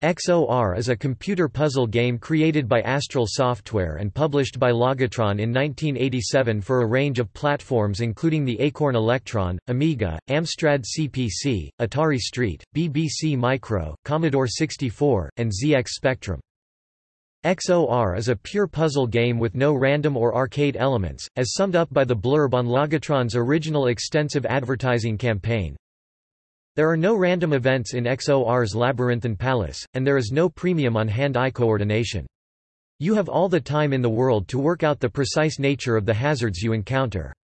XOR is a computer puzzle game created by Astral Software and published by Logotron in 1987 for a range of platforms including the Acorn Electron, Amiga, Amstrad CPC, Atari ST, BBC Micro, Commodore 64, and ZX Spectrum. XOR is a pure puzzle game with no random or arcade elements, as summed up by the blurb on Logotron's original extensive advertising campaign. There are no random events in XOR's Labyrinthine Palace, and there is no premium on hand-eye coordination. You have all the time in the world to work out the precise nature of the hazards you encounter.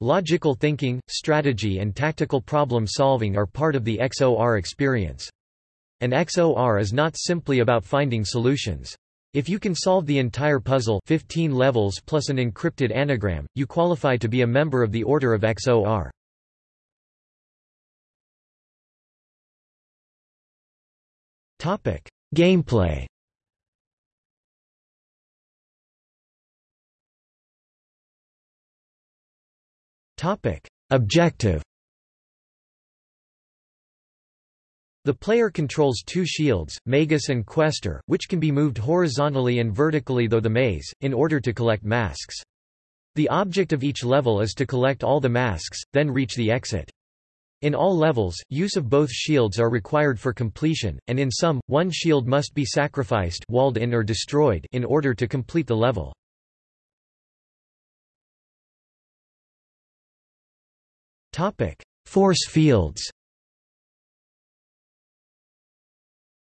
Logical thinking, strategy and tactical problem solving are part of the XOR experience. An XOR is not simply about finding solutions. If you can solve the entire puzzle 15 levels plus an encrypted anagram, you qualify to be a member of the Order of XOR. Gameplay Topic: Objective The player controls two shields, Magus and Questor, which can be moved horizontally and vertically though the maze, in order to collect masks. The object of each level is to collect all the masks, then reach the exit. In all levels, use of both shields are required for completion, and in some, one shield must be sacrificed walled in or destroyed in order to complete the level. Force fields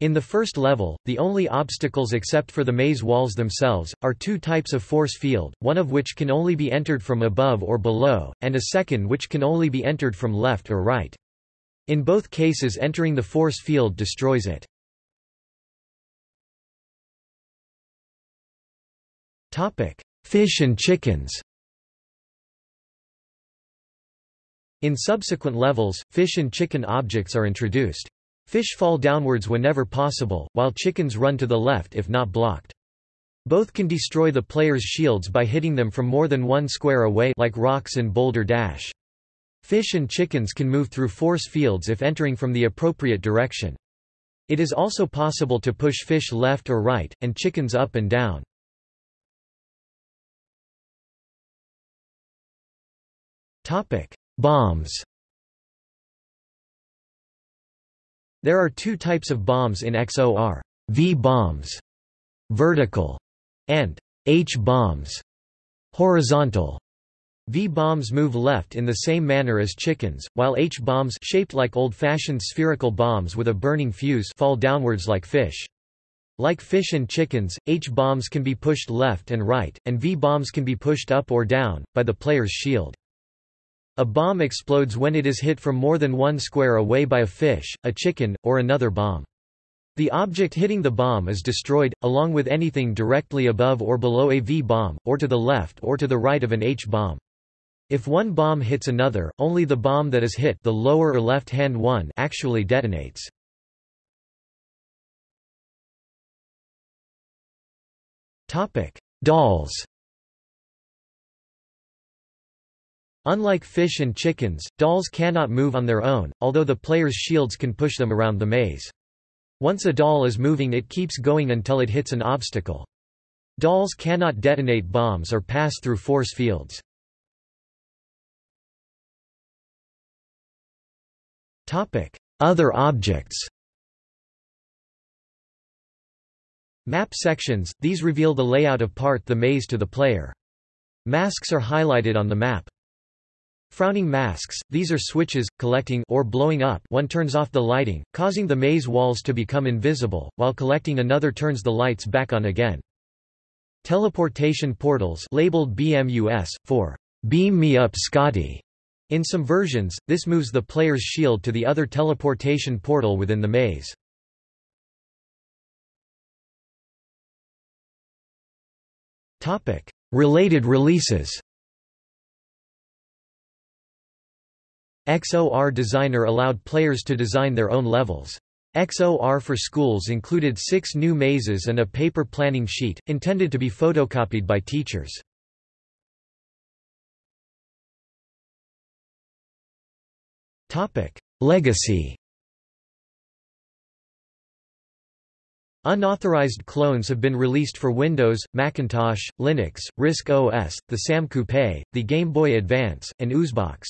In the first level, the only obstacles except for the maze walls themselves, are two types of force field, one of which can only be entered from above or below, and a second which can only be entered from left or right. In both cases entering the force field destroys it. Fish and chickens In subsequent levels, fish and chicken objects are introduced. Fish fall downwards whenever possible, while chickens run to the left if not blocked. Both can destroy the player's shields by hitting them from more than one square away like rocks in Boulder Dash. Fish and chickens can move through force fields if entering from the appropriate direction. It is also possible to push fish left or right, and chickens up and down. Bombs There are two types of bombs in XOR, V-bombs, vertical, and H-bombs, horizontal. V-bombs move left in the same manner as chickens, while H-bombs shaped like old-fashioned spherical bombs with a burning fuse fall downwards like fish. Like fish and chickens, H-bombs can be pushed left and right, and V-bombs can be pushed up or down, by the player's shield. A bomb explodes when it is hit from more than one square away by a fish, a chicken, or another bomb. The object hitting the bomb is destroyed, along with anything directly above or below a V-bomb, or to the left or to the right of an H-bomb. If one bomb hits another, only the bomb that is hit the lower or left-hand one actually detonates. Dolls Unlike fish and chickens, dolls cannot move on their own, although the player's shields can push them around the maze. Once a doll is moving it keeps going until it hits an obstacle. Dolls cannot detonate bombs or pass through force fields. Other objects Map sections, these reveal the layout of part the maze to the player. Masks are highlighted on the map. Frowning masks, these are switches, collecting or blowing up one turns off the lighting, causing the maze walls to become invisible, while collecting another turns the lights back on again. Teleportation portals labeled BMUS, for Beam Me Up Scotty. In some versions, this moves the player's shield to the other teleportation portal within the maze. Related releases XOR Designer allowed players to design their own levels. XOR for Schools included six new mazes and a paper planning sheet, intended to be photocopied by teachers. Legacy Unauthorized clones have been released for Windows, Macintosh, Linux, RISC OS, the SAM Coupe, the Game Boy Advance, and Uzebox.